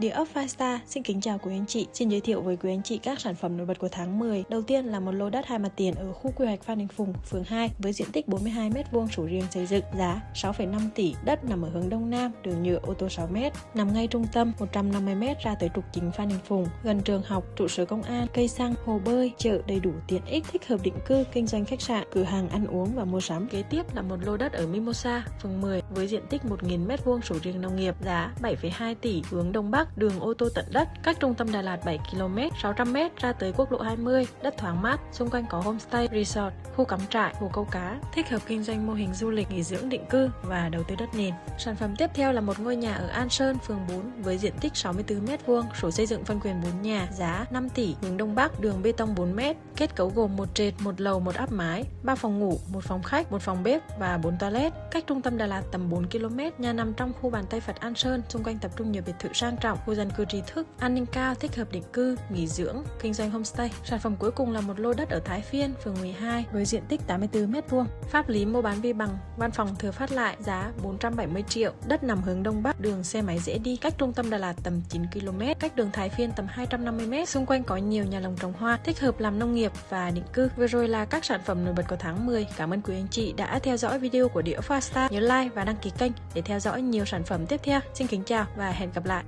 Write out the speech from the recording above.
Địa ốc Five xin kính chào quý anh chị. Xin giới thiệu với quý anh chị các sản phẩm nổi bật của tháng 10. Đầu tiên là một lô đất hai mặt tiền ở khu quy hoạch Phan Đình Phùng, phường 2 với diện tích 42 m2 sổ riêng xây dựng, giá 6,5 tỷ. Đất nằm ở hướng đông nam, đường nhựa ô tô 6 m, nằm ngay trung tâm 150 m ra tới trục chính Phan Đình Phùng, gần trường học, trụ sở công an, cây xăng, hồ bơi, chợ đầy đủ tiện ích, thích hợp định cư, kinh doanh khách sạn, cửa hàng ăn uống và mua sắm. Kế tiếp là một lô đất ở Mimosa, phường 10 với diện tích 1.000 m2 sổ riêng nông nghiệp, giá 7,2 tỷ, hướng đông bắc, đường ô tô tận đất, cách trung tâm Đà Lạt 7 km, 600 m ra tới quốc lộ 20, đất thoáng mát, xung quanh có homestay, resort, khu cắm trại, hồ câu cá, thích hợp kinh doanh mô hình du lịch nghỉ dưỡng định cư và đầu tư đất nền. Sản phẩm tiếp theo là một ngôi nhà ở An Sơn, phường 4 với diện tích 64 m2, sổ xây dựng phân quyền 4 nhà, giá 5 tỷ, hướng đông bắc, đường bê tông 4 m, kết cấu gồm một trệt, một lầu, một áp mái, ba phòng ngủ, một phòng khách, một phòng bếp và 4 toilet. Cách trung tâm Đà Lạt tầm 4 km, nhà nằm trong khu bàn tay Phật An Sơn, xung quanh tập trung nhiều biệt thự sang trọng, khu dân cư trí thức, an ninh cao, thích hợp định cư, nghỉ dưỡng, kinh doanh homestay. Sản phẩm cuối cùng là một lô đất ở Thái Phiên, phường 12 với diện tích 84 m2. Pháp lý mua bán vi bằng, văn phòng thừa phát lại, giá 470 triệu. Đất nằm hướng đông bắc, đường xe máy dễ đi, cách trung tâm Đà Lạt tầm 9 km, cách đường Thái Phiên tầm 250 m. Xung quanh có nhiều nhà lồng trồng hoa, thích hợp làm nông nghiệp và định cư. Vừa rồi là các sản phẩm nổi bật của tháng 10. Cảm ơn quý anh chị đã theo dõi video của Địa Fasta. Nhớ like và đăng ký kênh để theo dõi nhiều sản phẩm tiếp theo. Xin kính chào và hẹn gặp lại.